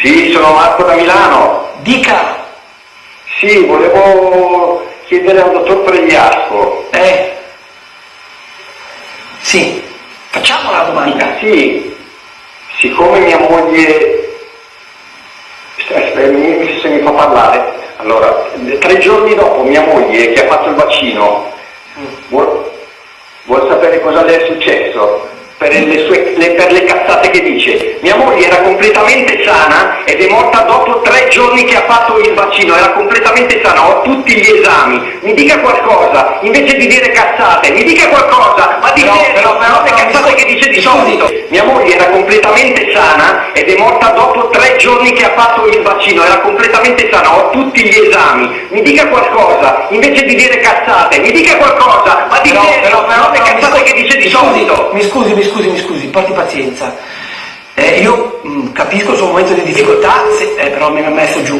Sì, sono Marco da Milano. Dica. Sì, volevo chiedere al dottor Pregliasco. Eh. Sì. Facciamo la domanda. Sì, siccome mia moglie... Aspetta, mi- se mi fa parlare. Allora, tre giorni dopo mia moglie che ha fatto il vaccino vuol, vuol sapere cosa le è successo per le, sue- le- per le cazzate che dice. Mia moglie era completamente sana fatto il vaccino, era completamente sana, ho tutti gli esami. Mi dica qualcosa, invece di dire cazzate, mi dica qualcosa, ma di Però- serio, però- le però- cazzate che dice di solito. Mia moglie era completamente sana ed è morta dopo tre giorni che ha fatto il vaccino, era completamente sana, ho tutti gli esami. Mi dica qualcosa, invece di dire cazzate, mi dica qualcosa, ma di Però, serio, però, però, le cazzate che dice di solito. Mi scusi, mi scusi, mi scusi, porti pazienza. Eh, io mh, capisco il suo momento di difficoltà, se- eh, però mi ha messo giù.